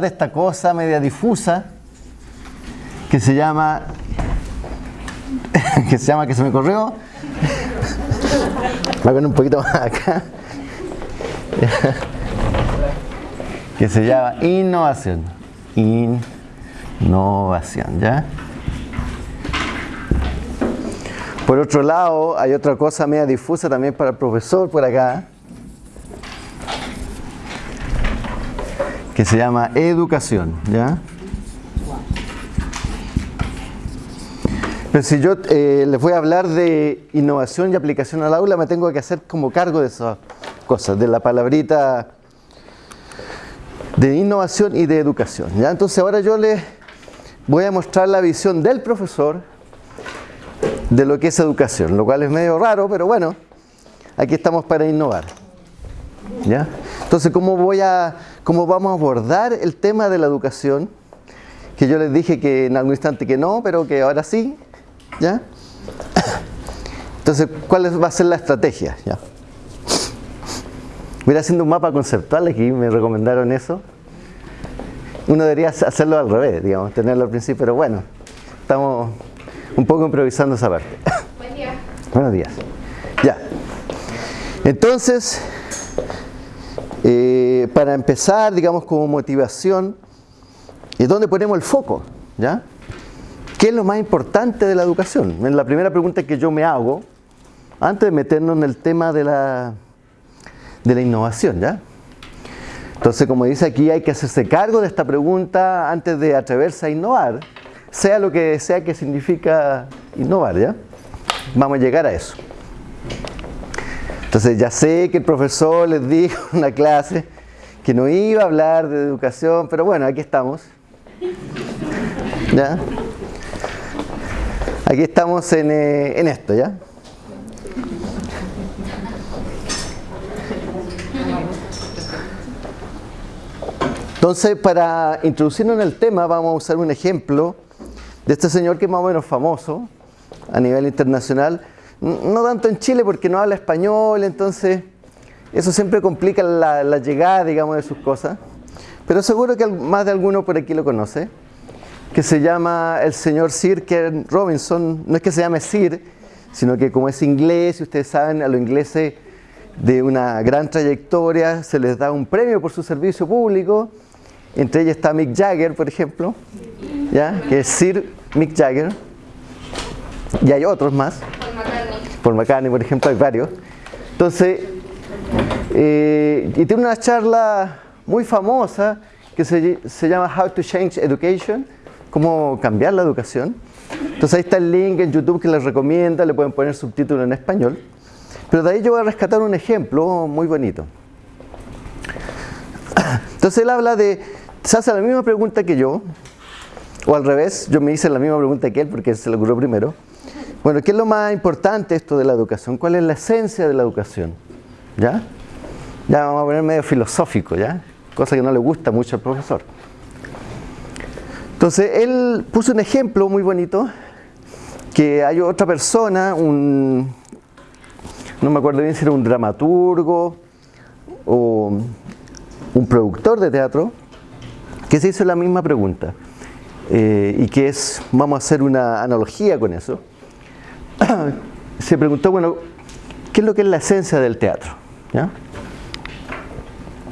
de esta cosa media difusa que se llama que se llama que se me corrió. Voy a poner un poquito más acá. Que se llama innovación. Innovación ¿ya? por otro lado hay otra cosa media difusa también para el profesor por acá se llama educación, ¿ya? Pero si yo eh, les voy a hablar de innovación y aplicación al aula, me tengo que hacer como cargo de esas cosas, de la palabrita de innovación y de educación. ¿ya? Entonces ahora yo les voy a mostrar la visión del profesor de lo que es educación, lo cual es medio raro, pero bueno, aquí estamos para innovar. ¿ya? Entonces, ¿cómo, voy a, ¿cómo vamos a abordar el tema de la educación? Que yo les dije que en algún instante que no, pero que ahora sí. ¿Ya? Entonces, ¿cuál va a ser la estrategia? ¿Ya? Voy a ir haciendo un mapa conceptual aquí, me recomendaron eso. Uno debería hacerlo al revés, digamos, tenerlo al principio, pero bueno, estamos un poco improvisando esa parte. Buen día. Buenos días. Ya. Entonces, eh, para empezar, digamos, como motivación, es donde ponemos el foco, ¿ya? ¿Qué es lo más importante de la educación? Es la primera pregunta que yo me hago antes de meternos en el tema de la, de la innovación, ¿ya? Entonces, como dice aquí, hay que hacerse cargo de esta pregunta antes de atreverse a innovar, sea lo que sea que significa innovar, ¿ya? Vamos a llegar a eso. Entonces ya sé que el profesor les dijo en la clase que no iba a hablar de educación, pero bueno, aquí estamos. ¿Ya? Aquí estamos en, eh, en esto, ¿ya? Entonces, para introducirnos en el tema, vamos a usar un ejemplo de este señor que es más o menos famoso a nivel internacional, no tanto en Chile porque no habla español, entonces eso siempre complica la, llegada, digamos, de sus cosas. Pero seguro que más de alguno por aquí lo conoce, que se llama el señor Sir Ken Robinson. No es que se llame Sir, sino que como es inglés, y ustedes saben, a los ingleses de una gran trayectoria se les da un premio por su servicio público. Entre ellos está Mick Jagger, por ejemplo, ¿ya? que es Sir Mick Jagger. Y hay otros más. Paul McCartney, por ejemplo, hay varios. Entonces, eh, y tiene una charla muy famosa que se, se, llama How to Change Education, cómo cambiar la educación. Entonces ahí está el link en YouTube que les recomienda, le pueden poner subtítulos en español. Pero de ahí yo voy a rescatar un ejemplo muy bonito. Entonces él habla de, se hace la misma pregunta que yo, o al revés, yo me hice la misma pregunta que él porque se le ocurrió primero. Bueno, ¿qué es lo más importante esto de la educación? ¿Cuál es la esencia de la educación? ¿Ya? Ya vamos a poner medio filosófico, ¿ya? Cosa que no le gusta mucho al profesor. Entonces, él puso un ejemplo muy bonito, que hay otra persona, un, no me acuerdo bien si era un dramaturgo o un productor de teatro, que se hizo la misma pregunta. Eh, y que es, vamos a hacer una analogía con eso, se preguntó, bueno, ¿qué es lo que es la esencia del teatro?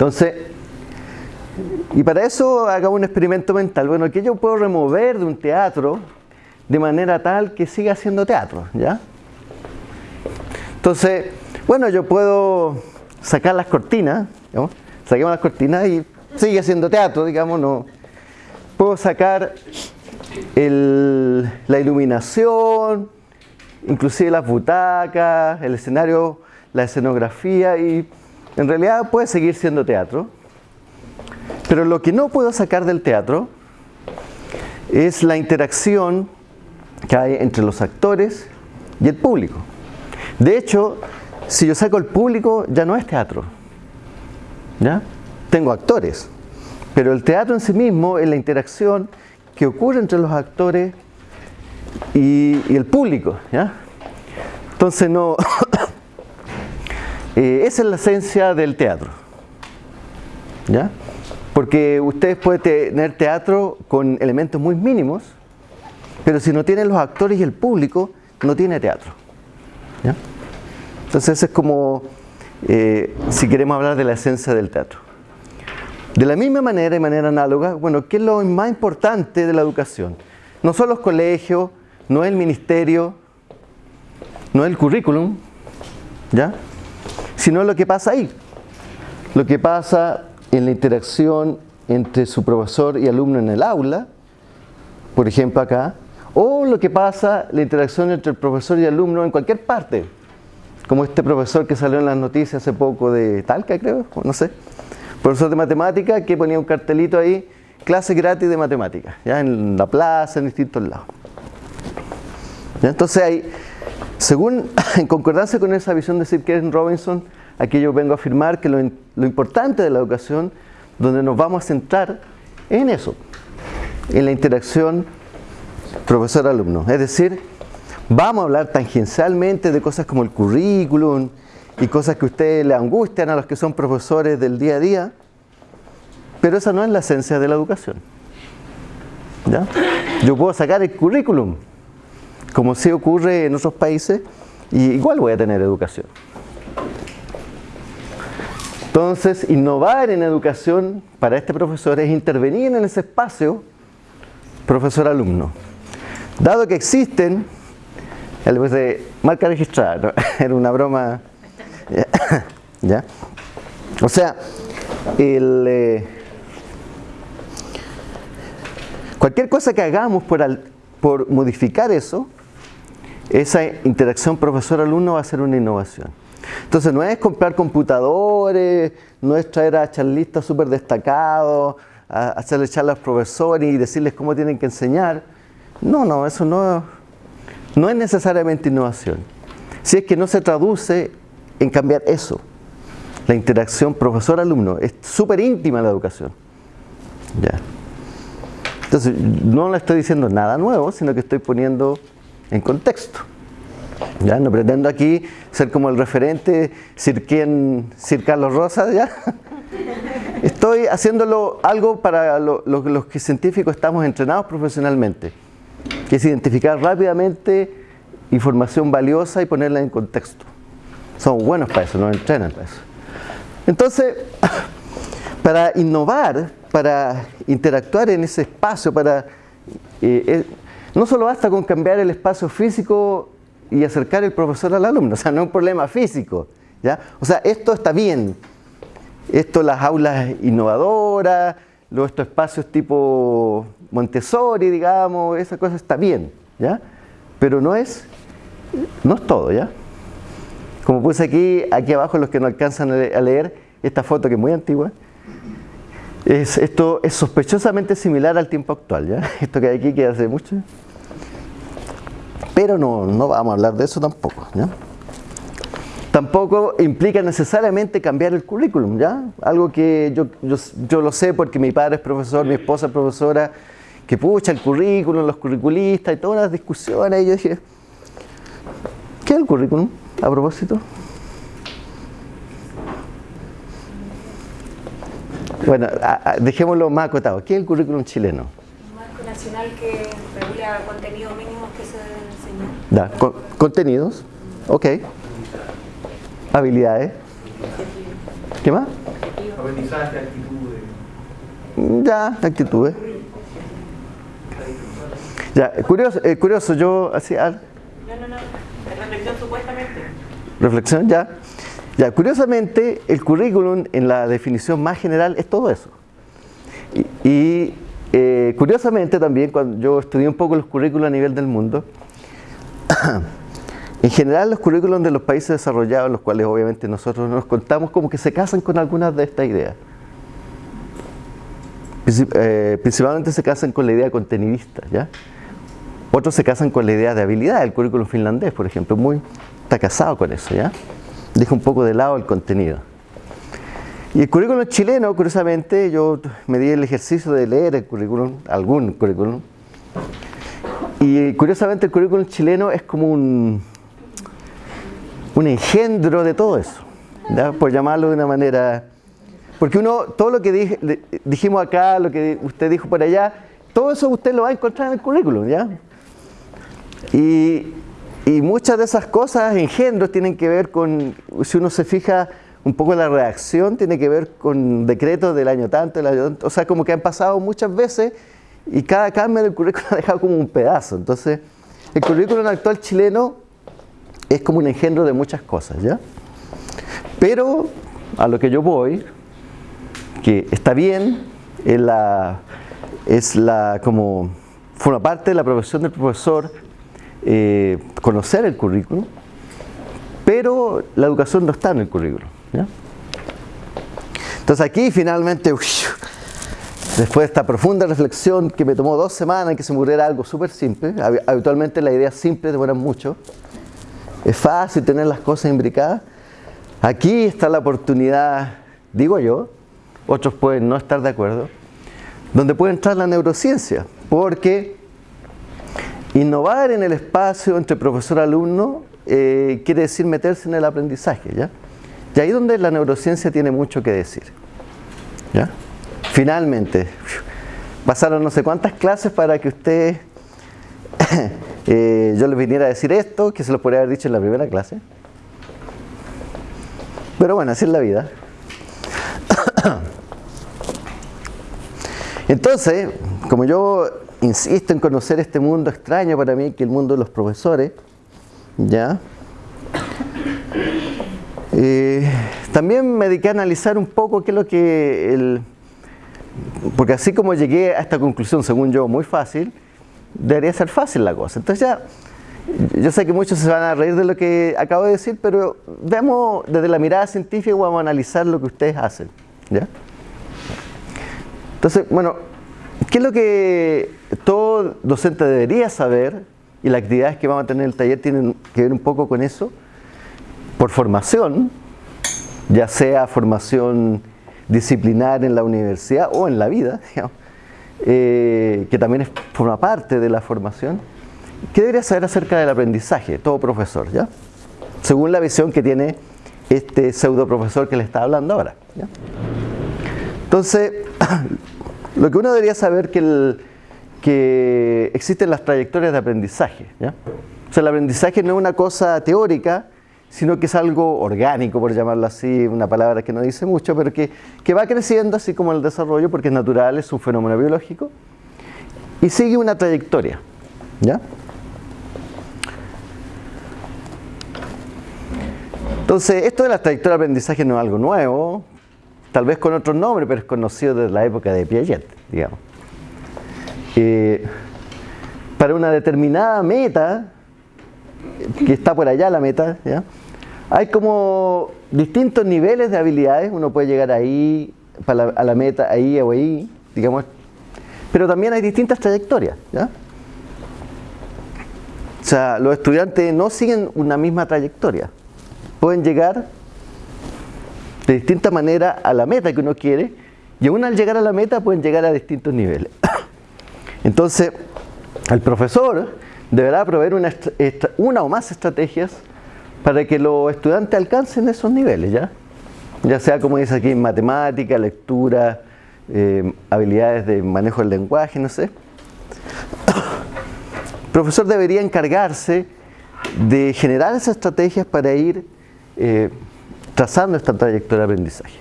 Entonces, y para eso hagamos un experimento mental. Bueno, ¿qué yo puedo remover de un teatro de manera tal que siga siendo teatro? ¿ya? Entonces, bueno, yo puedo sacar las cortinas, saquemos las cortinas y sigue siendo teatro, digamos, no. Puedo sacar la iluminación, inclusive las butacas, el escenario, la escenografía y en realidad puede seguir siendo teatro. Pero lo que no puedo sacar del teatro es la interacción que hay entre los actores y el público. De hecho, si yo saco el público ya no es teatro. ¿Ya? Tengo actores. Pero el teatro en sí mismo es la interacción que ocurre entre los actores y, el público. ¿ya? Entonces, no, eh, esa es la esencia del teatro. ¿ya? Porque ustedes pueden tener teatro con elementos muy mínimos, pero si no tienen los actores y el público, no tiene teatro. Entonces es como eh, si queremos hablar de la esencia del teatro. De la misma manera, de manera análoga, bueno, ¿qué es lo más importante de la educación? No son los colegios, no es el ministerio, no es el currículum, ¿ya? Sino lo que pasa ahí. Lo que pasa en la interacción entre su profesor y alumno en el aula, por ejemplo acá, o lo que pasa la interacción entre el profesor y alumno en cualquier parte, como este profesor que salió en las noticias hace poco de Talca, creo, no sé, profesor de matemática que ponía un cartelito ahí, clase gratis de matemáticas, ya en la plaza, en distintos lados. Entonces hay, según, en concordancia con esa visión de Sir Karen Robinson, aquí yo vengo a afirmar que lo, importante de la educación, donde nos vamos a centrar, en eso, en la interacción profesor-alumno. Es decir, vamos a hablar tangencialmente de cosas como el currículum, y cosas que ustedes le angustian a los que son profesores del día a día, pero esa no es la esencia de la educación. ¿Ya? Yo puedo sacar el currículum, como sí ocurre en otros países, y igual voy a tener educación. Entonces, innovar en educación para este profesor es intervenir en ese espacio profesor-alumno. Dado que existen, el de marca registrada, era una broma ¿Ya? O sea, eh, cualquier cosa que hagamos por, por modificar eso, esa interacción profesor-alumno va a ser una innovación. Entonces no es comprar computadores, no es traer a charlistas súper destacados, hacerle charlas a los profesores y decirles cómo tienen que enseñar. No, no, eso no, no es necesariamente innovación. Si es que no se traduce en cambiar eso. La interacción profesor-alumno. Es súper íntima la educación. Ya. Entonces, no le estoy diciendo nada nuevo, sino que estoy poniendo en contexto. ¿Ya? No pretendo aquí ser como el referente Sir, Sir Carlos Rosas, ¿ya? Estoy haciéndolo algo para los que científicos estamos entrenados profesionalmente, que es identificar rápidamente información valiosa y ponerla en contexto. Somos buenos para eso, nos entrenan para eso. Entonces, para innovar, para interactuar en ese espacio, para eh, eh, no solo basta con cambiar el espacio físico y acercar el profesor al alumno, o sea, no es un problema físico. ¿ya? O sea, esto está bien. Esto, las aulas innovadoras, luego estos espacios tipo Montessori, digamos, esa cosa está bien, ¿ya? Pero no es, no es todo, ¿ya? Como puse aquí, aquí abajo los que no alcanzan a leer, esta foto que es muy antigua, es, esto es sospechosamente similar al tiempo actual, ¿ya? Esto que hay aquí que hace mucho. Pero no, no vamos a hablar de eso tampoco, ¿ya? Tampoco implica necesariamente cambiar el currículum, ¿ya? Algo que yo, yo, yo lo sé porque mi padre es profesor, mi esposa es profesora, que pucha el currículum, los curriculistas y todas las discusiones, y yo dije, ¿qué es el currículum? a propósito? Bueno, dejémoslo más acotado. ¿Qué es el currículum chileno? Un marco nacional que regula que se enseñar. contenidos, ok. Habilidades. ¿Qué más? Aprendizaje, actitudes. Ya, actitudes. Ya, curioso, eh, curioso yo así... No, no, no. Reflexión supuestamente. Reflexión, ya. Ya, curiosamente, el currículum en la definición más general es todo eso. Y, eh, curiosamente también, cuando yo estudié un poco los currículos a nivel del mundo, en general los currículums de los países desarrollados, los cuales obviamente nosotros nos contamos, como que se casan con algunas de estas ideas. Eh, principalmente se casan con la idea contenidista, ¿ya? Otros se casan con la idea de habilidad, el currículum finlandés, por ejemplo, muy, está casado con eso, ¿ya? Deja un poco de lado el contenido. Y el currículum chileno, curiosamente, yo me di el ejercicio de leer el currículum, algún currículum, y curiosamente el currículum chileno es como un, un engendro de todo eso, ¿ya? por llamarlo de una manera Porque uno, todo lo que dijimos acá, lo que usted dijo por allá, todo eso usted lo va a encontrar en el currículum, ¿ya? Y, muchas de esas cosas, engendros, tienen que ver con, si uno se fija un poco la reacción, tiene que ver con decretos del año tanto, del año tanto, o sea, como que han pasado muchas veces y cada cambio del currículum ha dejado como un pedazo. Entonces, el currículum actual chileno es como un engendro de muchas cosas, ¿ya? Pero a lo que yo voy, que está bien, es la, es la como forma parte de la profesión del profesor eh, conocer el currículum, pero la educación no está en el currículum. Entonces aquí finalmente, después de esta profunda reflexión que me tomó dos semanas y que se muriera algo súper simple, habitualmente las ideas simples demoran mucho, es fácil tener las cosas imbricadas, aquí está la oportunidad, digo yo, otros pueden no estar de acuerdo, donde puede entrar la neurociencia, porque innovar en el espacio entre profesor y alumno eh, quiere decir meterse en el aprendizaje, ¿ya? Y ahí donde la neurociencia tiene mucho que decir. ¿ya? Finalmente, pasaron no sé cuántas clases para que usted, eh, yo les viniera a decir esto, que se lo podría haber dicho en la primera clase. Pero bueno, así es la vida. Entonces, como yo insisto en conocer este mundo extraño para mí, que el mundo de los profesores, ¿ya? Eh, también me dediqué a analizar un poco qué es lo que el... Porque así como llegué a esta conclusión, según yo, muy fácil, debería ser fácil la cosa. Entonces ya, yo sé que muchos se van a reír de lo que acabo de decir, pero veamos desde la mirada científica, vamos a analizar lo que ustedes hacen. ¿ya? Entonces, bueno, ¿qué es lo que todo docente debería saber? Y las actividades que vamos a tener en el taller tienen que ver un poco con eso por formación, ya sea formación disciplinar en la universidad o en la vida, eh, que también forma parte de la formación, ¿qué debería saber acerca del aprendizaje, todo profesor? ¿ya? Según la visión que tiene este pseudo profesor que le está hablando ahora. Entonces, lo que uno debería saber que, que existen las trayectorias de aprendizaje. O sea, el aprendizaje no es una cosa teórica, sino que es algo orgánico, por llamarlo así, una palabra que no dice mucho, pero que, va creciendo así como el desarrollo, porque es natural, es un fenómeno biológico, y sigue una trayectoria. ¿ya? Entonces, esto de la trayectoria de aprendizaje no es algo nuevo, tal vez con otro nombre, pero es conocido desde la época de Piaget, digamos. Eh, para una determinada meta, que está por allá la meta, ¿ya? Hay como distintos niveles de habilidades, uno puede llegar ahí, a la meta, ahí o ahí, digamos, pero también hay distintas trayectorias. ¿ya? O sea, los estudiantes no siguen una misma trayectoria, pueden llegar de distinta manera a la meta que uno quiere y aún al llegar a la meta pueden llegar a distintos niveles. Entonces, el profesor deberá proveer una, una o más estrategias para que los estudiantes alcancen esos niveles, ¿ya? Ya sea como dice aquí, matemática, lectura, eh, habilidades de manejo del lenguaje, no sé. El profesor debería encargarse de generar esas estrategias para ir eh, trazando esta trayectoria de aprendizaje.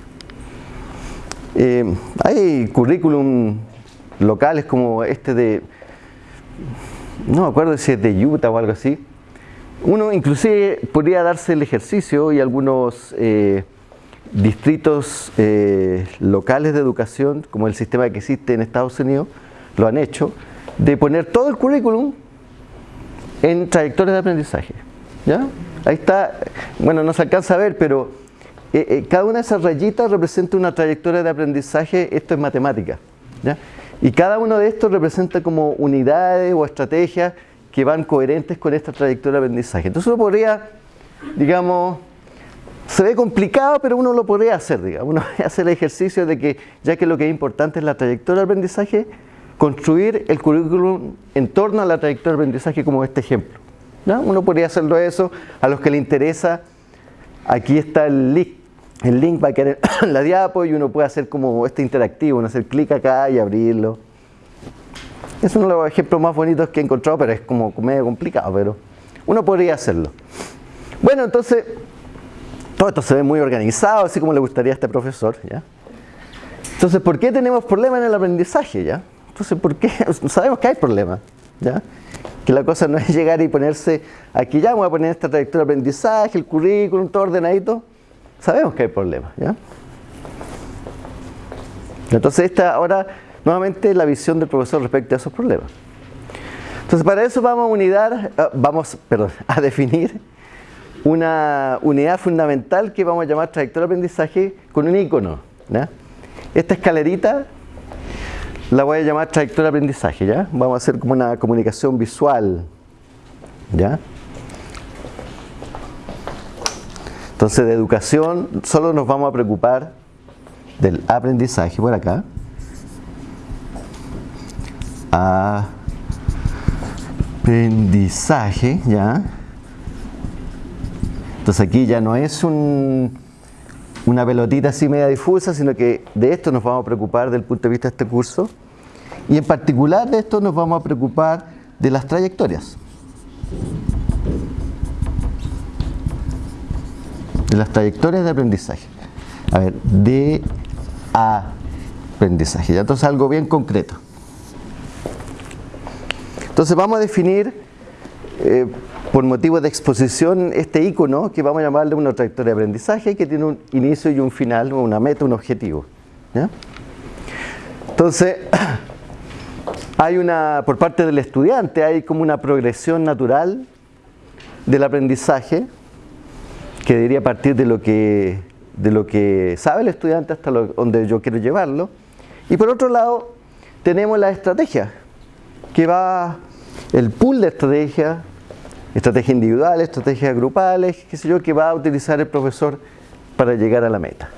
Eh, hay currículum locales como este de, no me acuerdo si es de Utah o algo así, uno inclusive podría darse el ejercicio y algunos eh, distritos eh, locales de educación, como el sistema que existe en Estados Unidos, lo han hecho, de poner todo el currículum en trayectorias de aprendizaje. ¿ya? Ahí está, bueno, no se alcanza a ver, pero eh, cada una de esas rayitas representa una trayectoria de aprendizaje, esto es matemática. Y cada uno de estos representa como unidades o estrategias que van coherentes con esta trayectoria de aprendizaje. Entonces uno podría, digamos, se ve complicado, pero uno lo podría hacer, digamos. Uno hacer el ejercicio de que, ya que lo que es importante es la trayectoria de aprendizaje, construir el currículum en torno a la trayectoria de aprendizaje como este ejemplo. Uno podría hacerlo eso, a los que le interesa, aquí está el link el link va a quedar en la diapo y uno puede hacer como este interactivo, uno hacer clic acá y abrirlo. Es uno de los ejemplos más bonitos que he encontrado, pero es como medio complicado, pero uno podría hacerlo. Bueno, entonces, todo esto se ve muy organizado, así como le gustaría a este profesor, ¿ya? Entonces, ¿por qué tenemos problemas en el aprendizaje, ya? Entonces, ¿por qué? Sabemos que hay problemas, ¿ya? Que la cosa no es llegar y ponerse, aquí ya voy a poner esta trayectoria de aprendizaje, el currículum, todo ordenadito. Sabemos que hay problemas, ¿ya? Entonces, esta ahora, nuevamente, la visión del profesor respecto a esos problemas. Entonces, para eso vamos a unidad, ah, vamos, perdón, a definir una unidad fundamental que vamos a llamar trayectoria de aprendizaje con un icono. Esta escalerita la voy a llamar trayectoria de aprendizaje, ¿ya? Vamos a hacer como una comunicación visual, ¿ya? Entonces de educación solo nos vamos a preocupar del aprendizaje por acá. Aprendizaje, ¿ya? Entonces aquí ya no es un, una pelotita así media difusa, sino que de esto nos vamos a preocupar desde punto de vista de este curso. Y en particular de esto nos vamos a preocupar de las trayectorias. De las trayectorias de aprendizaje. A ver, de aprendizaje. Ya entonces algo bien concreto. Entonces vamos a definir eh, por motivo de exposición este icono que vamos a llamarle una trayectoria de aprendizaje que tiene un inicio y un final, una meta, un objetivo. Entonces, hay una, por parte del estudiante, hay como una progresión natural del aprendizaje que debería partir de lo que, de lo que sabe el estudiante hasta donde yo quiero llevarlo. Y por otro lado, tenemos la estrategia, que va el pool de estrategia estrategias individuales, estrategias grupales, qué sé yo, que va a utilizar el profesor para llegar a la meta.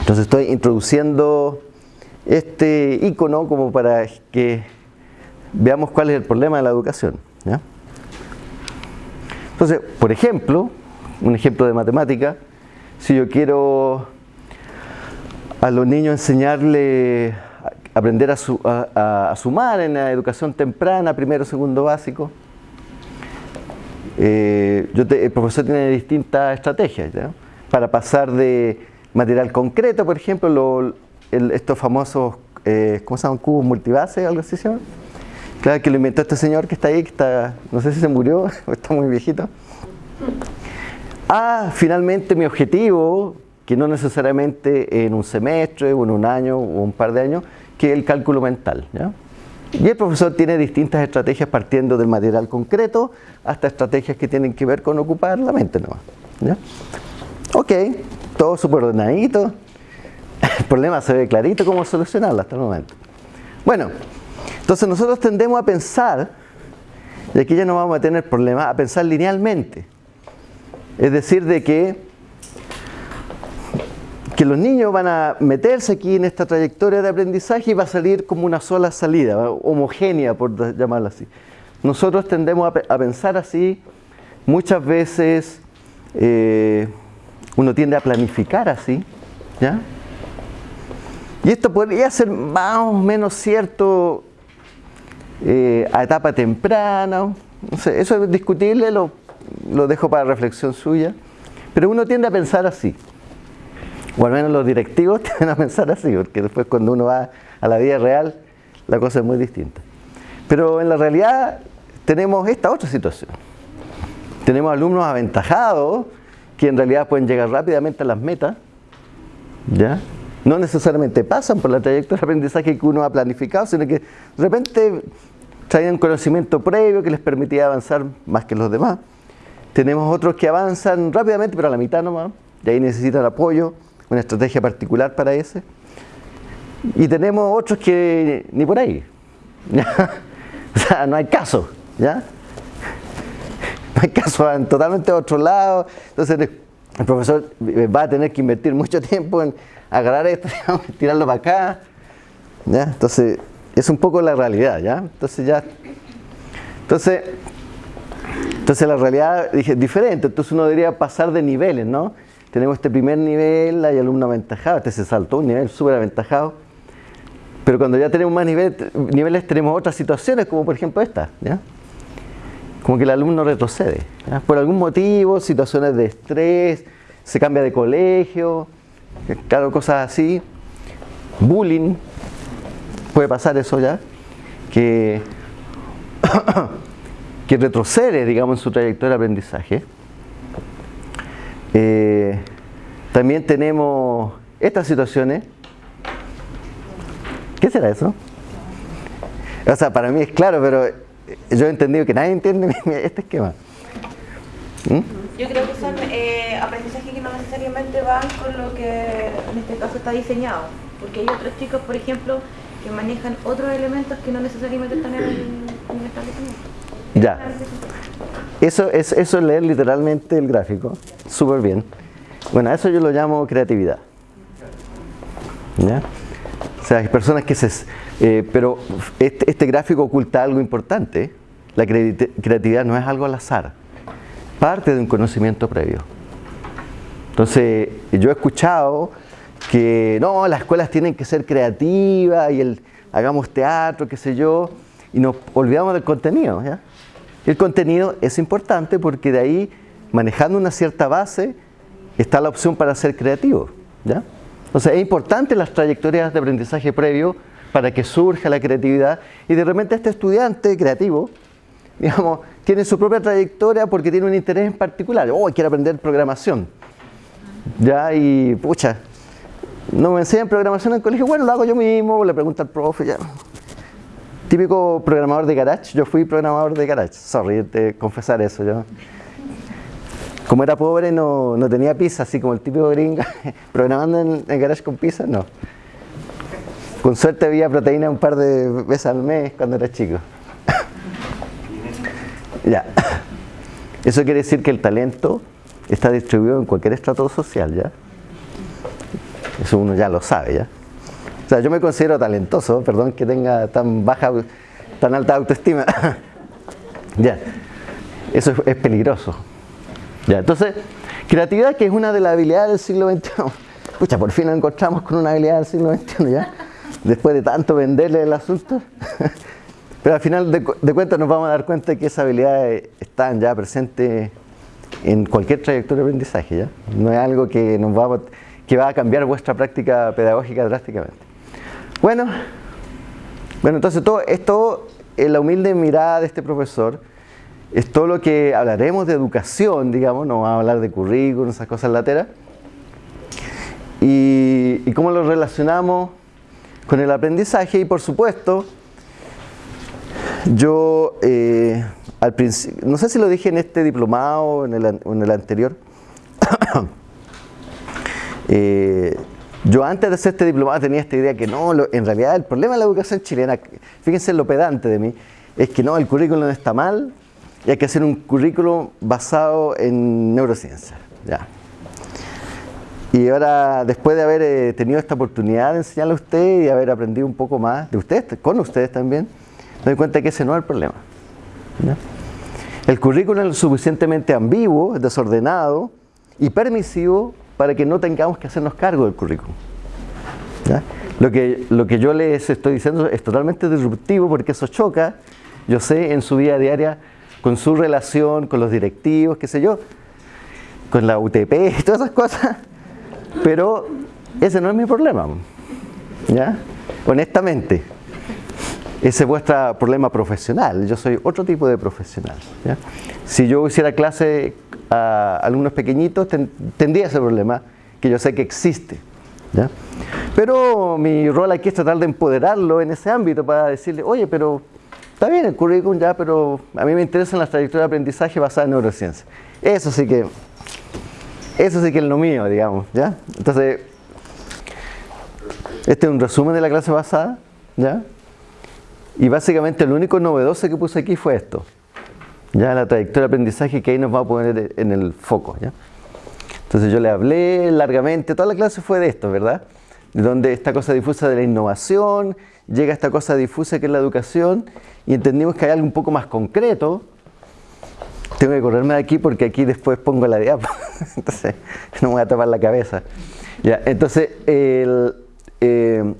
Entonces estoy introduciendo este icono como para que veamos cuál es el problema de la educación. Entonces, por ejemplo, un ejemplo de matemática, si yo quiero a los niños enseñarle aprender a, sumar en la educación temprana, primero, segundo básico. Eh, el profesor tiene distintas estrategias para pasar de material concreto, por ejemplo, estos famosos, eh, ¿cómo se llaman? Cubos multibase, algo así. Claro que lo inventó este señor que está ahí, que está, no sé si se murió o está muy viejito. Ah, finalmente mi objetivo, que no necesariamente en un semestre o en un año o un par de años, que el cálculo mental. Y el profesor tiene distintas estrategias partiendo del material concreto hasta estrategias que tienen que ver con ocupar la mente ¿ya? Ok, todo súper ordenadito. El problema se ve clarito cómo solucionarlo hasta el momento. Bueno, entonces nosotros tendemos a pensar, y aquí ya no vamos a tener problema, a pensar linealmente. Es decir, de que que los niños van a meterse aquí en esta trayectoria de aprendizaje y va a salir como una sola salida, homogénea por llamarla así. Nosotros tendemos a, pensar así, muchas veces eh, uno tiende a planificar así, ¿ya? Y esto podría ser más o menos cierto eh, a etapa temprana, eso es discutible, lo dejo para reflexión suya, pero uno tiende a pensar así o al menos los directivos tienen a pensar así, porque después cuando uno va a la vida real, la cosa es muy distinta. Pero en la realidad tenemos esta otra situación. Tenemos alumnos aventajados que en realidad pueden llegar rápidamente a las metas, ¿ya? No necesariamente pasan por la trayectoria de aprendizaje que uno ha planificado, sino que de repente traen conocimiento previo que les permitía avanzar más que los demás. Tenemos otros que avanzan rápidamente, pero a la mitad nomás, y ahí necesitan apoyo una estrategia particular para ese. Y tenemos otros que ni por ahí. o sea, no hay caso, ¿ya? No hay caso, en totalmente otro lado. Entonces el profesor va a tener que invertir mucho tiempo en agarrar esto, tirarlo para acá. ¿ya? Entonces, es un poco la realidad, ¿ya? Entonces ya. Entonces, entonces la realidad es diferente. Entonces uno debería pasar de niveles, ¿no? Tenemos este primer nivel, hay alumnos aventajados, este se saltó un nivel súper aventajado, pero cuando ya tenemos más niveles tenemos otras situaciones, como por ejemplo esta, ¿ya? como que el alumno retrocede, por algún motivo, situaciones de estrés, se cambia de colegio, claro, cosas así, bullying, puede pasar eso ya, que, que retrocede, digamos, en su trayectoria de aprendizaje. Eh, también tenemos estas situaciones. ¿Qué será eso? O sea, para mí es claro, pero yo he entendido que nadie entiende este esquema. ¿Mm? Yo creo que son eh, aprendizajes que no necesariamente van con lo que en este caso está diseñado, porque hay otros chicos, por ejemplo, que manejan otros elementos que no necesariamente están en el, en el establecimiento. Ya. Eso es, eso es leer literalmente el gráfico, súper bien. Bueno, eso yo lo llamo creatividad. ¿Ya? O sea, hay personas que se... Eh, pero este, este, gráfico oculta algo importante. La creatividad no es algo al azar. Parte de un conocimiento previo. Entonces, yo he escuchado que no, las escuelas tienen que ser creativas y el, hagamos teatro, qué sé yo, y nos olvidamos del contenido. ¿ya? El contenido es importante porque de ahí, manejando una cierta base, está la opción para ser creativo. ¿ya? Es importante las trayectorias de aprendizaje previo para que surja la creatividad y de repente este estudiante creativo, digamos, tiene su propia trayectoria porque tiene un interés en particular. Oh, quiere aprender programación. Ya, y pucha, no me enseñan programación en el colegio, bueno, lo hago yo mismo, le pregunto al profe, ya, típico programador de garage. Yo fui programador de garage. Sorry, de confesar eso. Yo. Como era pobre, no, no tenía pizza, así como el típico gringa. Programando en, el garage con pizza, no. Con suerte había proteína un par de veces al mes cuando era chico. ya. Eso quiere decir que el talento está distribuido en cualquier estrato social, ¿ya? Eso uno ya lo sabe, ¿ya? O sea, yo me considero talentoso, perdón que tenga tan baja, tan alta autoestima. ya, eso es, peligroso. Ya, entonces, creatividad que es una de las habilidades del siglo XXI. Pucha, por fin nos encontramos con una habilidad del siglo XXI, ¿ya? Después de tanto venderle el asunto. Pero al final de, de cuentas nos vamos a dar cuenta de que esas habilidades están ya presentes en cualquier trayectoria de aprendizaje, ¿ya? No es algo que nos va que va a cambiar vuestra práctica pedagógica drásticamente. Bueno, bueno, entonces todo esto, en la humilde mirada de este profesor, es todo lo que hablaremos de educación, digamos, no vamos a hablar de currículum, esas cosas lateras, y, y cómo lo relacionamos con el aprendizaje y por supuesto, yo eh, al principio, no sé si lo dije en este diplomado o en el, en el anterior, eh, yo antes de hacer este diplomado tenía esta idea que no, en realidad el problema de la educación chilena, fíjense lo pedante de mí, es que no, el currículum está mal y hay que hacer un currículum basado en neurociencia. Ya. Y ahora, después de haber eh, tenido esta oportunidad de enseñarle a usted y haber aprendido un poco más de ustedes, con ustedes también, me doy cuenta que ese no es el problema. El currículum es suficientemente ambiguo, desordenado y permisivo para que no tengamos que hacernos cargo del currículum. Lo, que, lo que yo les estoy diciendo es totalmente disruptivo porque eso choca, yo sé, en su vida diaria, con su relación, con los directivos, qué sé yo, con la UTP y todas esas cosas, pero ese no es mi problema, ¿ya? Honestamente, ese es vuestro problema profesional, yo soy otro tipo de profesional. Si yo hiciera clase a alumnos pequeñitos, tendría ese problema, que yo sé que existe. Pero mi rol aquí es tratar de empoderarlo en ese ámbito para decirle, oye, pero está bien el currículum ya, pero a mí me interesan las trayectorias de aprendizaje basadas en neurociencia. Eso sí que, eso sí que es lo mío, digamos, ¿ya? Entonces, este es un resumen de la clase pasada, ¿ya? Y básicamente lo único novedoso que puse aquí fue esto ya la trayectoria de aprendizaje que ahí nos va a poner en el foco. ¿ya? Entonces yo le hablé largamente, toda la clase fue de esto, ¿verdad? De donde esta cosa difusa de la innovación, llega esta cosa difusa que es la educación, y entendimos que hay algo un poco más concreto, tengo que correrme de aquí porque aquí después pongo la diapo. entonces no me voy a tapar la cabeza. Ya, entonces el, eh,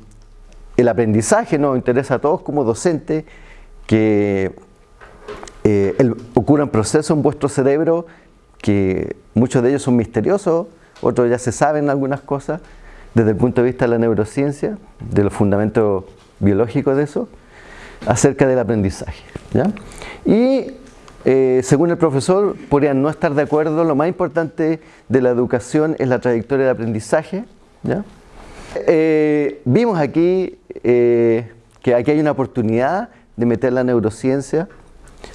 el aprendizaje nos interesa a todos como docentes que eh, el, ocurran procesos en vuestro cerebro que muchos de ellos son misteriosos, otros ya se saben algunas cosas desde el punto de vista de la neurociencia, de los fundamentos biológicos de eso, acerca del aprendizaje. ¿ya? Y eh, según el profesor, podrían no estar de acuerdo, lo más importante de la educación es la trayectoria de aprendizaje. Eh, vimos aquí eh, que aquí hay una oportunidad de meter la neurociencia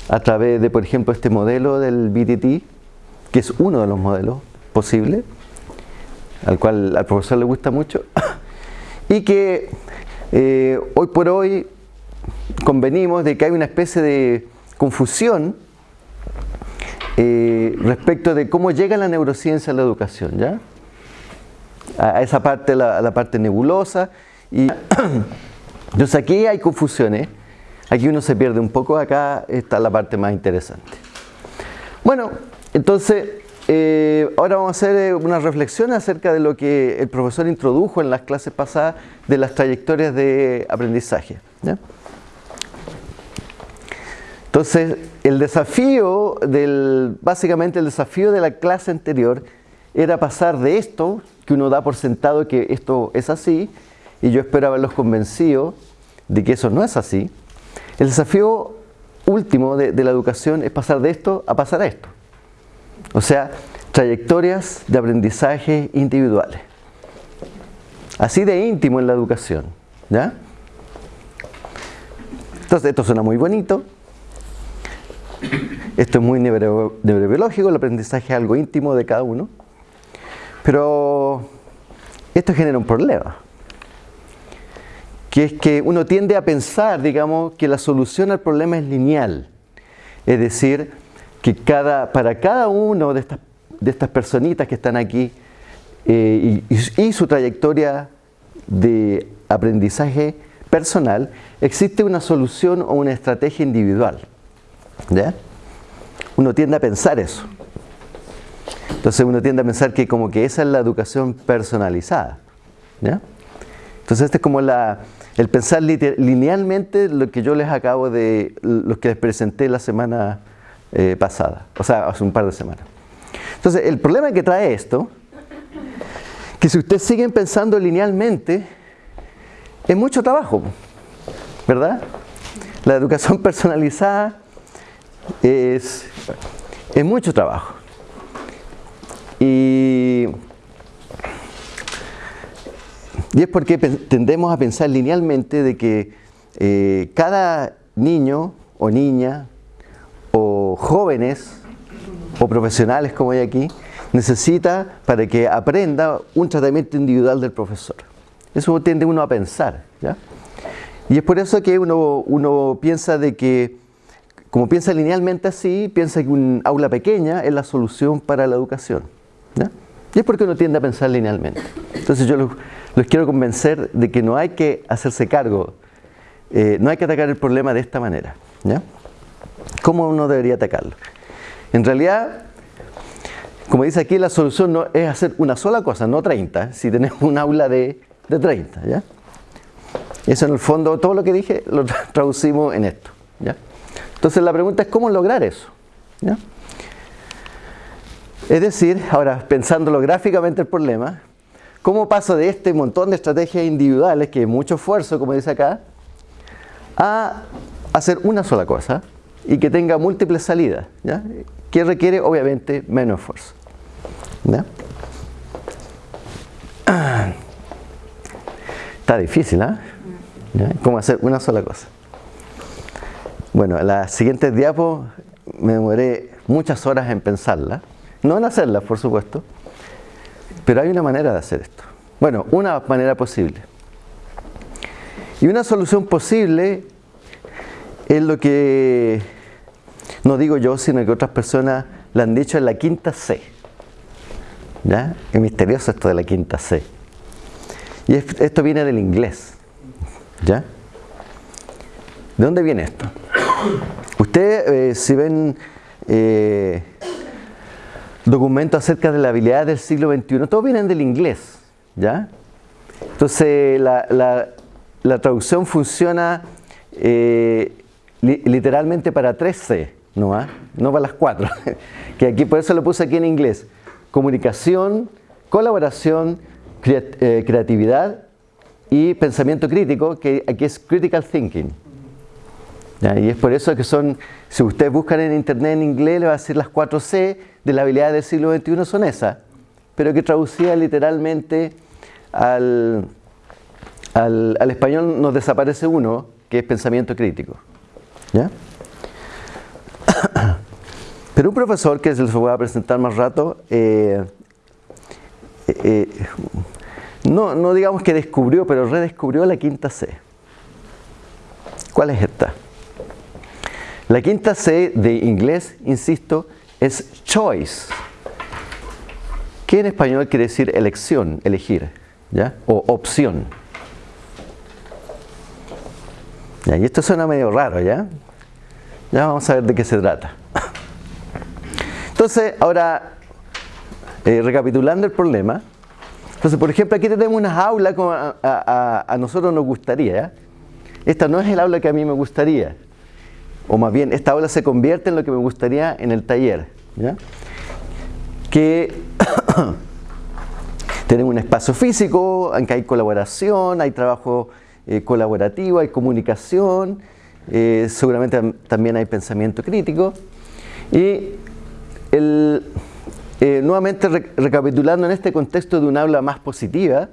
a través de, por ejemplo, este modelo del BTT, que es uno de los modelos posibles, al cual al profesor le gusta mucho, y que hoy por hoy convenimos de que hay una especie de confusión eh, respecto de cómo llega la neurociencia a la educación, ¿ya? A, esa parte, la, la parte nebulosa. Y entonces aquí hay confusiones, aquí uno se pierde un poco, acá está la parte más interesante. Bueno, entonces eh, ahora vamos a hacer eh, una reflexión acerca de lo que el profesor introdujo en las clases pasadas de las trayectorias de aprendizaje. Entonces, el desafío del, básicamente el desafío de la clase anterior era pasar de esto, que uno da por sentado que esto es así, y yo espero haberlos convencido de que eso no es así. El desafío último de, la educación es pasar de esto a pasar a esto. O sea, trayectorias de aprendizaje individuales. Así de íntimo en la educación. ¿ya? Entonces, esto suena muy bonito, esto es muy neurobiológico, el aprendizaje es algo íntimo de cada uno. Pero esto genera un problema. Que es que uno tiende a pensar, digamos, que la solución al problema es lineal. Es decir, que cada, para cada uno de estas, de estas personitas que están aquí eh, y, y su trayectoria de aprendizaje personal, existe una solución o una estrategia individual. ¿Ya? Uno tiende a pensar eso. Entonces uno tiende a pensar que como que esa es la educación personalizada. ¿ya? Entonces este es como la, el pensar linealmente lo que yo les acabo de, lo que les presenté la semana eh, pasada, o sea, hace un par de semanas. Entonces el problema que trae esto, que si ustedes siguen pensando linealmente, es mucho trabajo, ¿verdad? La educación personalizada es, es mucho trabajo. Y, es porque tendemos a pensar linealmente de que eh, cada niño o niña o jóvenes o profesionales como hay aquí necesita para que aprenda un tratamiento individual del profesor. Eso tiende uno a pensar. ¿ya? Y es por eso que uno, uno piensa de que como piensa linealmente así, piensa que un aula pequeña es la solución para la educación. Y es porque uno tiende a pensar linealmente. Entonces yo los, quiero convencer de que no hay que hacerse cargo, eh, no hay que atacar el problema de esta manera. ¿ya? ¿Cómo uno debería atacarlo? En realidad, como dice aquí, la solución no es hacer una sola cosa, no 30, si tenemos un aula de, de 30. ¿ya? Eso en el fondo, todo lo que dije lo traducimos en esto. ¿ya? Entonces la pregunta es cómo lograr eso. Es decir, ahora pensándolo gráficamente el problema, ¿cómo paso de este montón de estrategias individuales, que es mucho esfuerzo, como dice acá, a hacer una sola cosa y que tenga múltiples salidas, que requiere obviamente menos esfuerzo. Está difícil, ¿ah? ¿Cómo hacer una sola cosa? Bueno, las siguientes diapos me demoré muchas horas en pensarlas, no en hacerlas, por supuesto, pero hay una manera de hacer esto. Bueno, una manera posible. Y una solución posible es lo que no digo yo, sino que otras personas la han dicho en la quinta C. ¿Ya? Es misterioso esto de la quinta C. Y esto viene del inglés. ¿Ya? ¿De dónde viene esto? Ustedes, eh, si ven eh, documentos acerca de la habilidad del siglo XXI, todos vienen del inglés, ¿ya? Entonces la, traducción funciona eh, literalmente para 3C, ¿no? no para las 4, que aquí por eso lo puse aquí en inglés. Comunicación, colaboración, eh, creatividad y pensamiento crítico, que aquí es critical thinking. Y es por eso que son, si ustedes buscan en internet en inglés, le va a decir las 4C de la habilidad del siglo XXI son esas, pero que traducida literalmente al, al, español nos desaparece uno, que es pensamiento crítico. Pero un profesor que se les voy a presentar más rato, eh, eh, eh, no, no digamos que descubrió, pero redescubrió la quinta C. ¿Cuál es esta? La quinta C de inglés, insisto, es choice. ¿Qué en español quiere decir elección, elegir? ¿Ya? O opción. ¿Ya? Y esto suena medio raro, ¿ya? Ya vamos a ver de qué se trata. Entonces, ahora, eh, recapitulando el problema. Entonces, por ejemplo, aquí tenemos unas aulas como a, a nosotros nos gustaría. Esta no es el aula que a mí me gustaría o más bien esta aula se convierte en lo que me gustaría en el taller. Que tenemos un espacio físico, en que hay colaboración, hay trabajo eh, colaborativo, hay comunicación, eh, seguramente también hay pensamiento crítico. Y eh, nuevamente recapitulando en este contexto de un aula más positiva,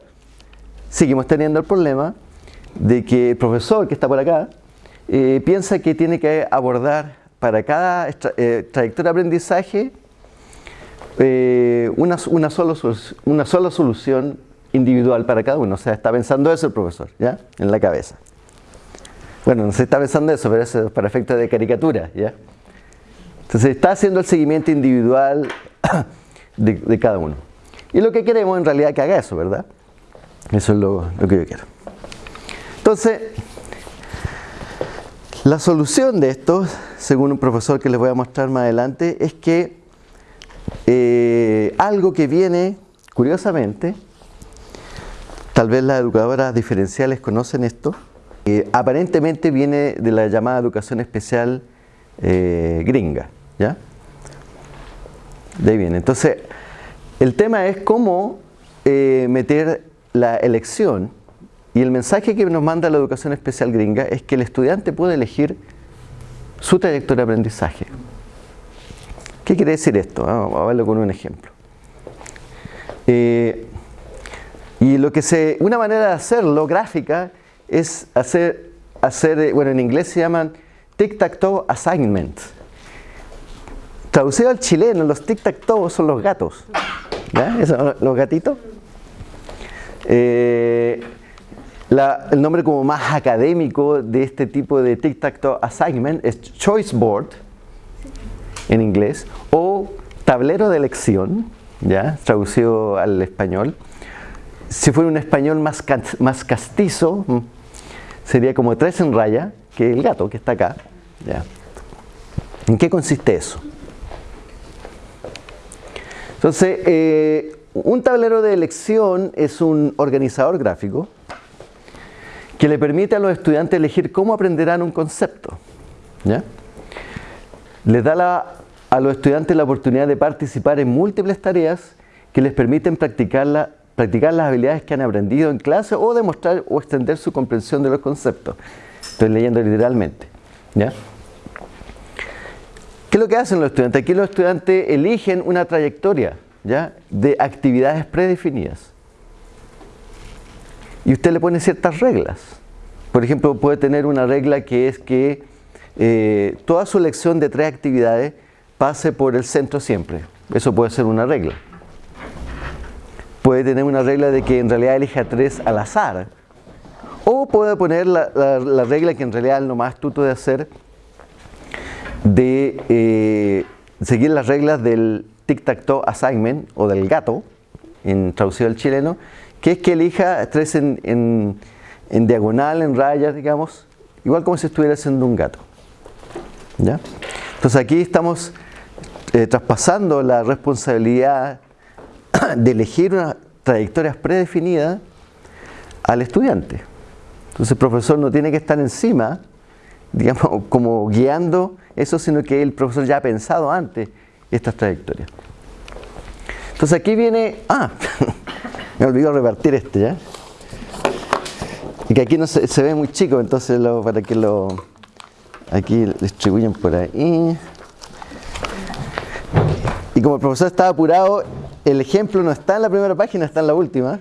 seguimos teniendo el problema de que el profesor que está por acá eh, piensa que tiene que abordar para cada eh, trayectoria de aprendizaje eh, una, una, una sola solución individual para cada uno. O sea, está pensando eso el profesor, ¿ya? En la cabeza. Bueno, no se está pensando eso, pero eso es para efectos de caricatura, ¿ya? Entonces está haciendo el seguimiento individual de, de, cada uno. Y lo que queremos en realidad que haga eso, ¿verdad? Eso es lo, lo que yo quiero. Entonces, la solución de esto, según un profesor que les voy a mostrar más adelante, es que eh, algo que viene, curiosamente, tal vez las educadoras diferenciales conocen esto, aparentemente viene de la llamada educación especial eh, gringa, ¿ya? De ahí viene. Entonces, el tema es cómo eh, meter la elección y el mensaje que nos manda la educación especial gringa es que el estudiante puede elegir su trayectoria de aprendizaje. ¿Qué quiere decir esto? Ah, vamos a verlo con un ejemplo. Eh, y lo que se, una manera de hacerlo gráfica es hacer, hacer eh, bueno en inglés se llaman tic-tac-toe assignment. Traducido al chileno, los tic-tac-toe son los gatos. ¿Ya? los gatitos. Eh, el nombre como más académico de este tipo de tic-tac-toe assignment es choice board en inglés o tablero de elección, ya traducido al español. Si fuera un español más, más castizo, mm, sería como tres en raya, que el gato que está acá. ¿ya? ¿En qué consiste eso? Entonces, eh, un tablero de elección es un organizador gráfico que le permite a los estudiantes elegir cómo aprenderán un concepto. ¿ya? Les da a los estudiantes la oportunidad de participar en múltiples tareas que les permiten practicar, las habilidades que han aprendido en clase o demostrar o extender su comprensión de los conceptos. Estoy leyendo literalmente. ¿ya? ¿Qué es lo que hacen los estudiantes? Aquí los estudiantes eligen una trayectoria ¿ya? de actividades predefinidas y usted le pone ciertas reglas. Por ejemplo, puede tener una regla que es que eh, toda su lección de tres actividades pase por el centro siempre. Eso puede ser una regla. Puede tener una regla de que en realidad elija tres al azar. O puede poner la, regla que en realidad es lo más astuto de hacer, de eh, seguir las reglas del tic-tac-toe assignment o del gato, en traducido al chileno, que es que elija tres en, diagonal, en rayas, digamos, igual como si estuviera haciendo un gato. ¿Ya? Entonces aquí estamos eh, traspasando la responsabilidad de elegir unas trayectorias predefinidas al estudiante. Entonces el profesor no tiene que estar encima, digamos, como guiando eso, sino que el profesor ya ha pensado antes estas trayectorias. Entonces aquí viene, ah, me olvidó repartir este ya. Y que aquí no se, ve muy chico, entonces lo, para que lo, aquí lo distribuyen por ahí. Y como el profesor estaba apurado, el ejemplo no está en la primera página, está en la última,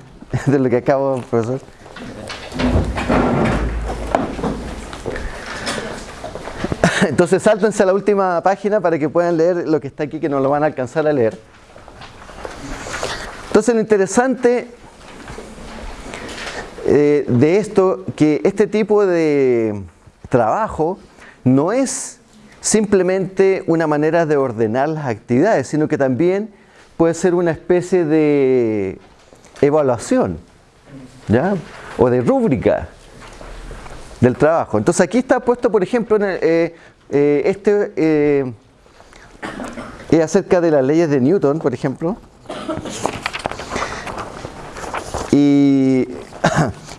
de lo que acabo, profesor. Entonces sáltense a la última página para que puedan leer lo que está aquí, que no lo van a alcanzar a leer. Entonces lo interesante eh, de esto, que este tipo de trabajo no es simplemente una manera de ordenar las actividades, sino que también puede ser una especie de evaluación, ¿ya? O de rúbrica del trabajo. Entonces aquí está puesto, por ejemplo, en eh, eh, este es acerca de las leyes de Newton, por ejemplo. Y,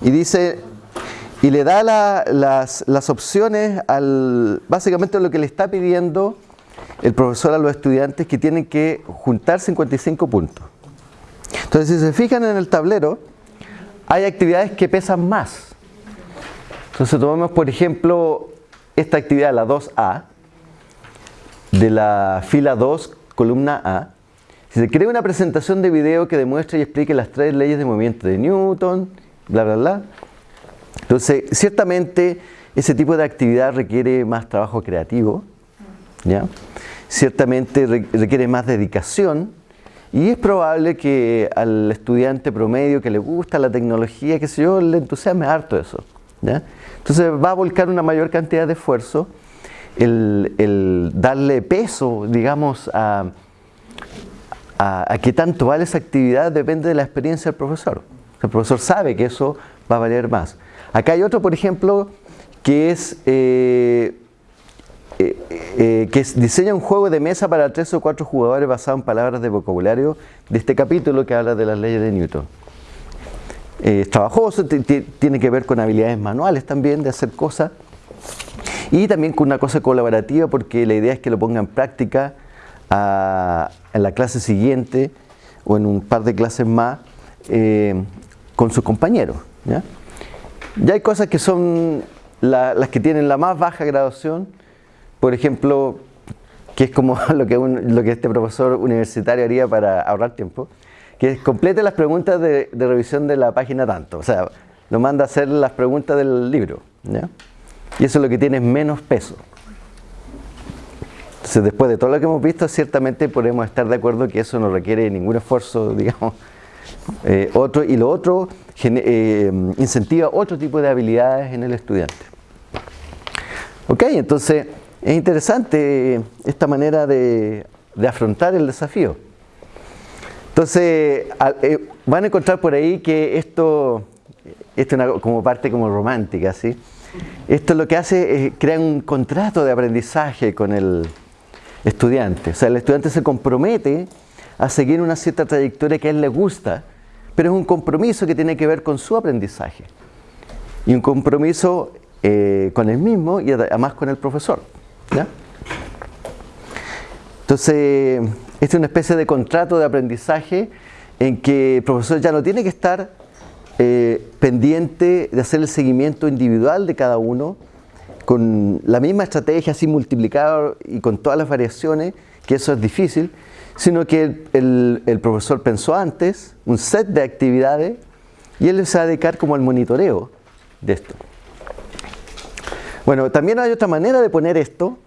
y dice, y le da las, opciones al, básicamente lo que le está pidiendo el profesor a los estudiantes que tienen que juntar 55 puntos. Entonces, si se fijan en el tablero, hay actividades que pesan más. Entonces, tomamos, por ejemplo, esta actividad, la 2A, de la fila 2, columna A. Si se crea una presentación de video que demuestre y explique las tres leyes de movimiento de Newton, bla, bla, bla, entonces, ciertamente ese tipo de actividad requiere más trabajo creativo, ¿ya? ciertamente requiere más dedicación y es probable que al estudiante promedio que le gusta la tecnología, que sé yo, le entusiasme harto eso. ¿ya? Entonces va a volcar una mayor cantidad de esfuerzo el, darle peso, digamos, a, a, a qué tanto vale esa actividad depende de la experiencia del profesor. El profesor sabe que eso va a valer más. Acá hay otro, por ejemplo, que es eh, eh, eh, que diseña un juego de mesa para tres o cuatro jugadores basado en palabras de vocabulario de este capítulo que habla de las leyes de Newton. es trabajoso, tiene que ver con habilidades manuales también de hacer cosas y también con una cosa colaborativa porque la idea es que lo ponga en práctica en la clase siguiente o en un par de clases más con sus compañeros. ¿ya? Ya hay cosas que son las que tienen la más baja graduación, por ejemplo, que es como lo que, este profesor universitario haría para ahorrar tiempo, que complete las preguntas de, revisión de la página tanto, o sea, lo manda a hacer las preguntas del libro, y eso es lo que tiene menos peso. Entonces, después de todo lo que hemos visto, ciertamente podemos estar de acuerdo que eso no requiere ningún esfuerzo, digamos, eh, otro, y lo otro eh, incentiva otro tipo de habilidades en el estudiante. Ok, entonces es interesante esta manera de, afrontar el desafío. Entonces eh, van a encontrar por ahí que esto, esto es como parte como romántica, ¿sí? Esto lo que hace es crear un contrato de aprendizaje con el estudiante. O sea, el estudiante se compromete a seguir una cierta trayectoria que a él le gusta, pero es un compromiso que tiene que ver con su aprendizaje. Y un compromiso eh, con él mismo y además con el profesor. Entonces, este es una especie de contrato de aprendizaje en que el profesor ya no tiene que estar eh, pendiente de hacer el seguimiento individual de cada uno, con la misma estrategia, así multiplicado y con todas las variaciones, que eso es difícil, sino que el, profesor pensó antes un set de actividades y él se va a dedicar como al monitoreo de esto. Bueno, también hay otra manera de poner esto,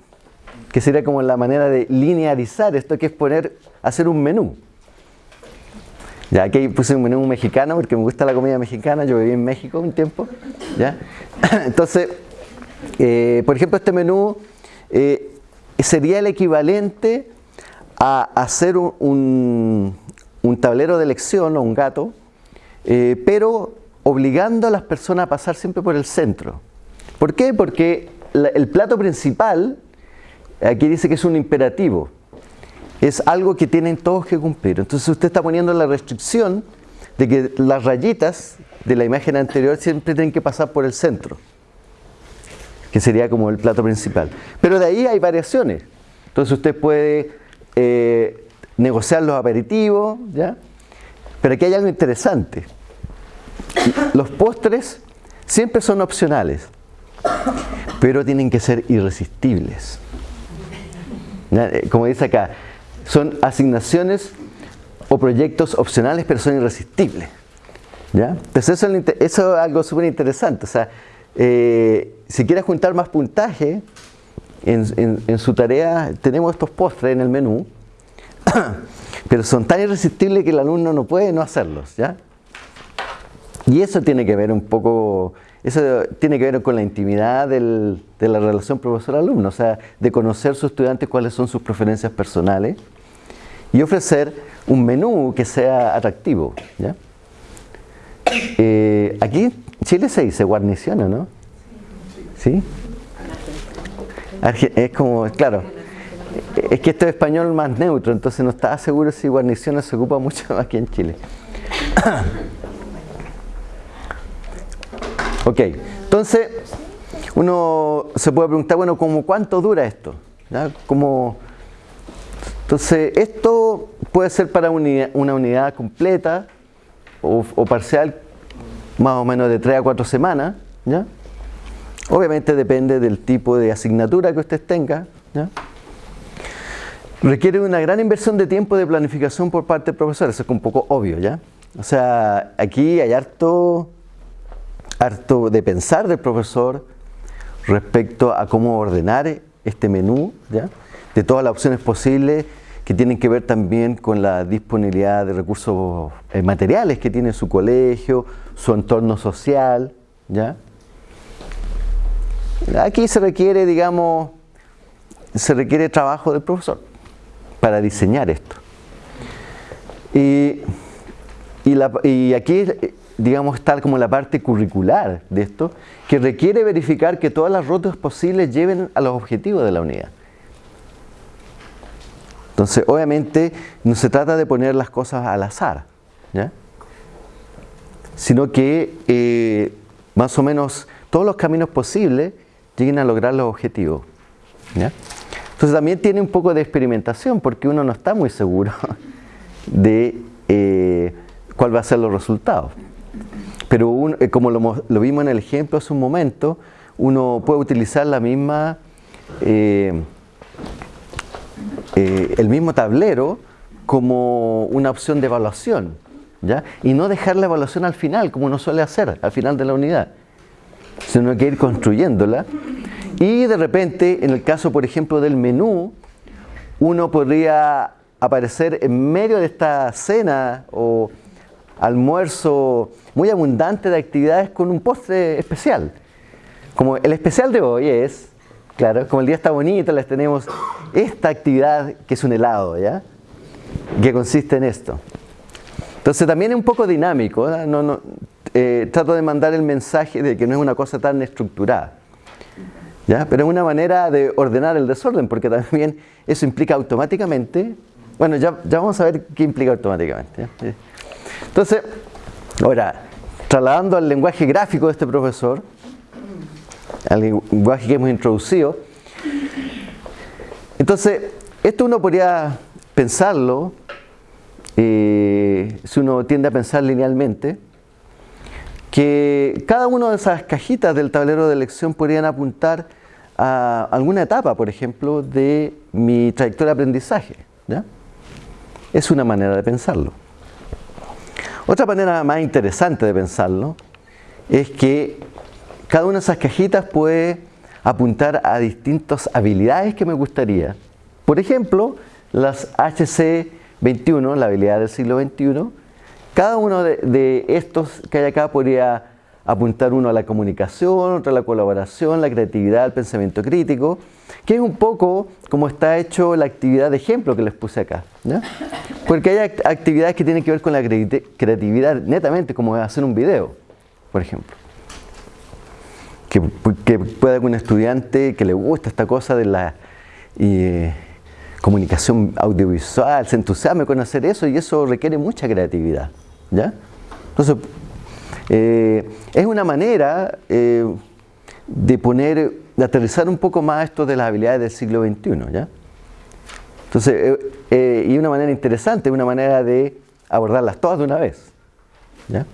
que sería como la manera de linearizar esto, que es poner, hacer un menú. Ya aquí puse un menú mexicano porque me gusta la comida mexicana, yo viví en México un tiempo. ¿ya? Entonces, eh, por ejemplo, este menú eh, sería el equivalente a hacer un, tablero de elección o un gato, eh, pero obligando a las personas a pasar siempre por el centro. ¿Por qué? Porque el plato principal, aquí dice que es un imperativo. es algo que tienen todos que cumplir. Entonces usted está poniendo la restricción de que las rayitas de la imagen anterior siempre tienen que pasar por el centro, que sería como el plato principal. Pero de ahí hay variaciones. Entonces usted puede eh, negociar los aperitivos, ¿ya? Pero aquí hay algo interesante. Los postres siempre son opcionales, pero tienen que ser irresistibles. Eh, como dice acá, son asignaciones o proyectos opcionales, pero son irresistibles. ¿ya? Entonces eso, es algo súper interesante. O sea, eh, si quieres juntar más puntaje en, su tarea, tenemos estos postres en el menú, pero son tan irresistibles que el alumno no puede no hacerlos. ¿ya? Y eso tiene que ver un poco, eso tiene que ver con la intimidad de la relación profesor-alumno, o sea, de conocer a sus estudiantes cuáles son sus preferencias personales y ofrecer un menú que sea atractivo. ¿ya? Eh, aquí Chile se dice guarnición, ¿no? ¿Sí? Es como, claro, es que esto es español más neutro, entonces no estaba seguro si guarnición se ocupa mucho aquí en Chile. ok, entonces uno se puede preguntar, bueno, ¿cómo cuánto dura esto? ¿Ya? Como, entonces, esto puede ser para una unidad completa o, parcial, más o menos de 3 a 4 semanas. ¿ya? Obviamente depende del tipo de asignatura que usted tenga. Requiere una gran inversión de tiempo de planificación por parte del profesor, eso es un poco obvio, ¿ya? O sea, aquí hay harto, harto de pensar del profesor respecto a cómo ordenar este menú, ¿ya? De todas las opciones posibles que tienen que ver también con la disponibilidad de recursos eh, materiales que tiene su colegio, su entorno social, ¿ya? Aquí se requiere, digamos, se requiere trabajo del profesor para diseñar esto. Y, y aquí, digamos, está como la parte curricular de esto, que requiere verificar que todas las rutas posibles lleven a los objetivos de la unidad. Entonces, obviamente, no se trata de poner las cosas al azar, sino que eh, más o menos todos los caminos posibles lleguen a lograr los objetivos. Entonces también tiene un poco de experimentación porque uno no está muy seguro de eh, cuál va a ser los resultados. Pero eh, como lo, vimos en el ejemplo hace un momento, uno puede utilizar la misma eh, el mismo tablero como una opción de evaluación, ¿ya? Y no dejar la evaluación al final, como uno suele hacer, al final de la unidad, sino que ir construyéndola. Y de repente, en el caso, por ejemplo, del menú, uno podría aparecer en medio de esta cena o almuerzo muy abundante de actividades con un postre especial. Como el especial de hoy es Claro, como el día está bonito, les tenemos esta actividad que es un helado, ¿ya? Que consiste en esto. Entonces también es un poco dinámico, no, no, eh, trato de mandar el mensaje de que no es una cosa tan estructurada. ¿ya? Pero es una manera de ordenar el desorden, porque también eso implica automáticamente, bueno, ya, ya vamos a ver qué implica automáticamente. Entonces, ahora, trasladando al lenguaje gráfico de este profesor, al lenguaje que hemos introducido. Entonces, esto uno podría pensarlo, eh, si uno tiende a pensar linealmente, que cada una de esas cajitas del tablero de elección podrían apuntar a alguna etapa, por ejemplo, de mi trayectoria de aprendizaje. Es una manera de pensarlo. Otra manera más interesante de pensarlo es que cada una de esas cajitas puede apuntar a distintas habilidades que me gustaría. Por ejemplo, las HC21, la habilidad del siglo XXI, cada uno de, estos que hay acá podría apuntar uno a la comunicación, otro a la colaboración, la creatividad, el pensamiento crítico, que es un poco como está hecho la actividad de ejemplo que les puse acá. Porque hay actividades que tienen que ver con la creatividad netamente, como hacer un video, por ejemplo que, que pueda un estudiante que le gusta esta cosa de la comunicación audiovisual, se entusiasme con hacer eso y eso requiere mucha creatividad. ¿Ya? Entonces, eh, es una manera eh, de poner, de aterrizar un poco más esto de las habilidades del siglo XXI. ¿ya? Entonces, eh, y una manera interesante, una manera de abordarlas todas de una vez. ¿ya?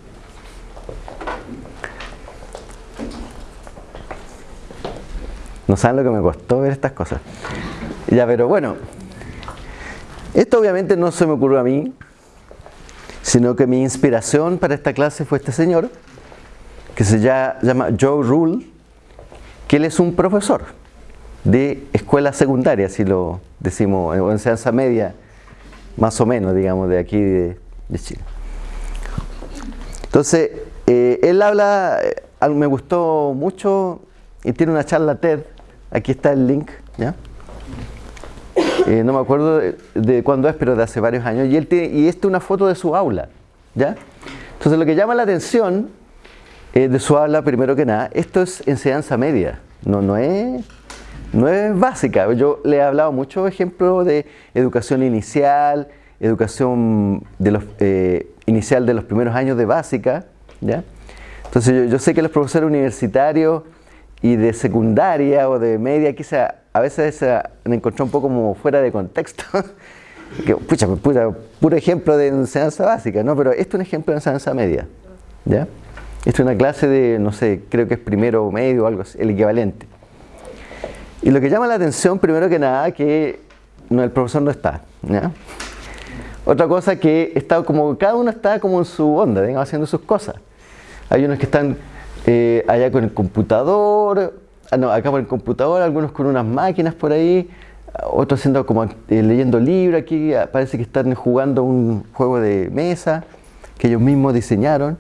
No saben lo que me costó ver estas cosas. Ya, pero bueno, esto obviamente no se me ocurrió a mí, sino que mi inspiración para esta clase fue este señor, que se llama Joe Rule, que él es un profesor de escuela secundaria, si lo decimos, o enseñanza media, más o menos, digamos, de aquí de, Chile. Entonces, eh, él habla, eh, me gustó mucho, y tiene una charla TED, aquí está el link, ¿ya? Eh, no me acuerdo de, cuándo es, pero de hace varios años, y, él y esta es una foto de su aula, ¿ya? Entonces lo que llama la atención eh, de su aula, primero que nada, esto es enseñanza media, no, no, es, no es básica. Yo le he hablado muchos ejemplos de educación inicial, educación de los, eh, inicial de los primeros años de básica, ¿ya? Entonces yo, yo sé que los profesores universitarios y de secundaria o de media quizá a veces se encontró un poco como fuera de contexto. que, pucha, puro ejemplo de enseñanza básica, ¿no? Pero esto es un ejemplo de enseñanza media, ¿ya? Esto es una clase de, no sé, creo que es primero o medio o algo el equivalente. Y lo que llama la atención, primero que nada, que no, el profesor no está, ¿ya? Otra cosa que está como, cada uno está como en su onda, digamos, haciendo sus cosas. Hay unos que están eh, allá con el computador, no, acá con el computador, algunos con unas máquinas por ahí, otros haciendo como eh, leyendo libros, aquí ah, parece que están jugando un juego de mesa que ellos mismos diseñaron.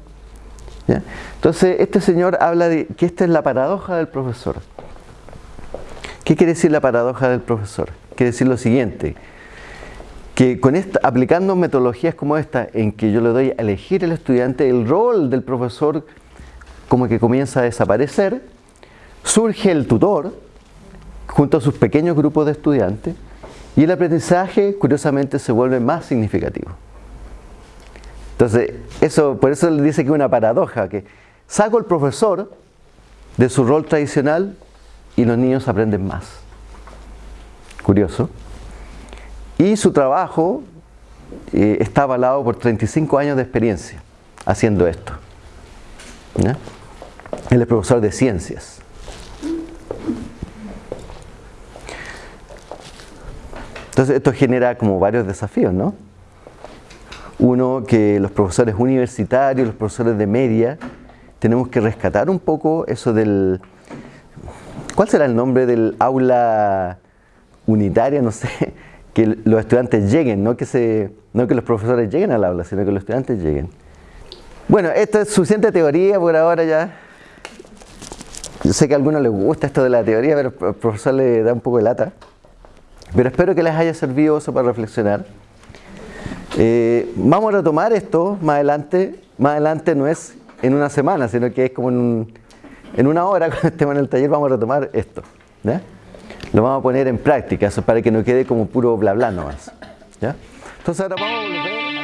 Entonces, este señor habla de que esta es la paradoja del profesor. ¿Qué quiere decir la paradoja del profesor? Quiere decir lo siguiente, que aplicando metodologías como esta, en que yo le doy a elegir al estudiante, el rol del profesor como que comienza a desaparecer, surge el tutor junto a sus pequeños grupos de estudiantes y el aprendizaje curiosamente se vuelve más significativo. Entonces, eso, por eso le dice que es una paradoja, que saco al profesor de su rol tradicional y los niños aprenden más. Curioso. Y su trabajo eh, está avalado por 35 años de experiencia haciendo esto. Él es profesor de ciencias. Entonces esto genera como varios desafíos, ¿no? Uno, que los profesores universitarios, los profesores de media, tenemos que rescatar un poco eso del... ¿Cuál será el nombre del aula unitaria? No sé, que los estudiantes lleguen, no que, se, no que los profesores lleguen al aula, sino que los estudiantes lleguen. Bueno, esto es suficiente teoría por ahora ya. Yo sé que a algunos les gusta esto de la teoría, pero el profesor le da un poco de lata. Pero espero que les haya servido eso para reflexionar. Eh, vamos a retomar esto más adelante. Más adelante no es en una semana, sino que es como en, una hora cuando estemos en el taller vamos a retomar esto. Lo vamos a poner en práctica, eso para que no quede como puro bla bla nomás. ¿ya? Entonces ahora vamos a volver.